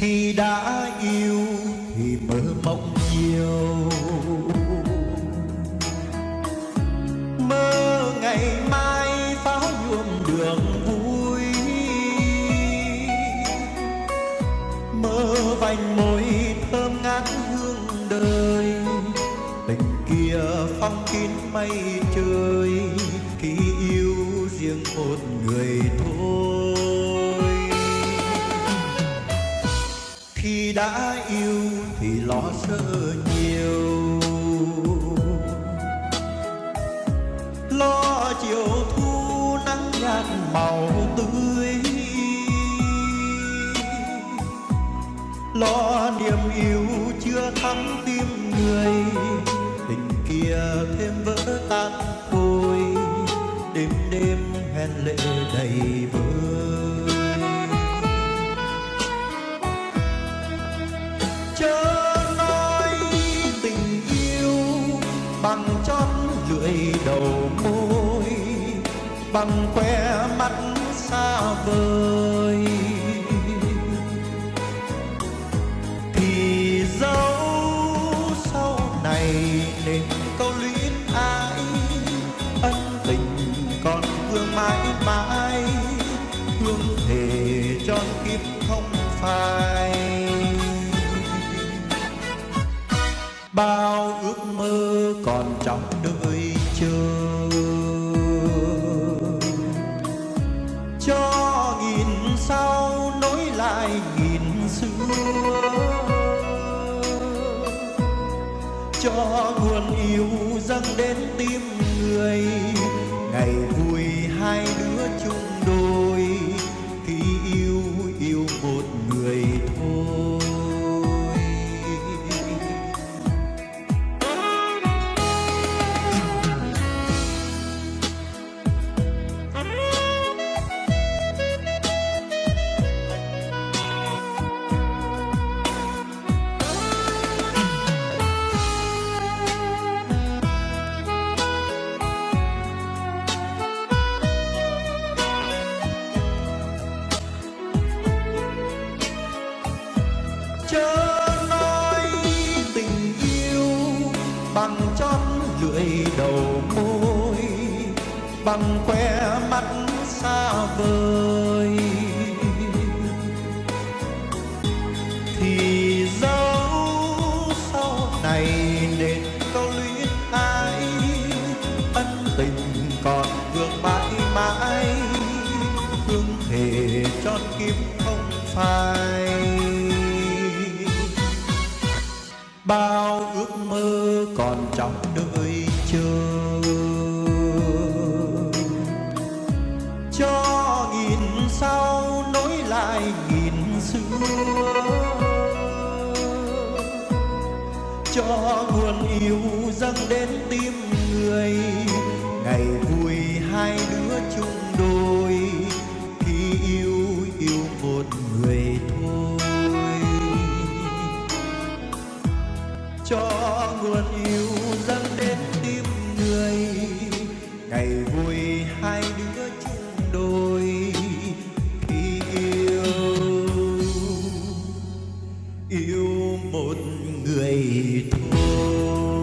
Khi đã yêu thì mơ mộng nhiều. Mơ ngày mai pháo nhuộm đường vui. Mơ vành môi thơm ngát hương đời. Tình kia phong kín mây trời. Khi yêu riêng một người thôi. Đã yêu thì lo sợ nhiều. Lo chiều thu nắng nhạt màu tươi. Lo niềm yêu chưa thắm tim người, tình kia thêm vỡ tan thôi đêm đêm hẹn lệ đầy vơi. Bằng chót lưỡi đầu môi, bằng que mắt xa vời. Thì dẫu sau này nên câu luyến ai ân tình còn vương mãi mãi. Bao ước mơ còn trong đợi chờ. Cho nghìn sau nối lại nghìn xưa. Cho nguồn yêu dâng đến tim người ngày lưỡi đầu môi, bằng que mắt xa vời. Thì dẫu sau này nên câu luyến ai ân tình còn vương mãi mãi hương thể tròn kim không phai. Bao ước mơ còn trong đời sau nối lại nghìn xưa? Cho nguồn yêu dâng đến tim người, ngày vui hai đứa chung đôi. Khi yêu yêu một người thôi. Cho nguồn yêu dâng đến tim người, ngày yêu một người thôi.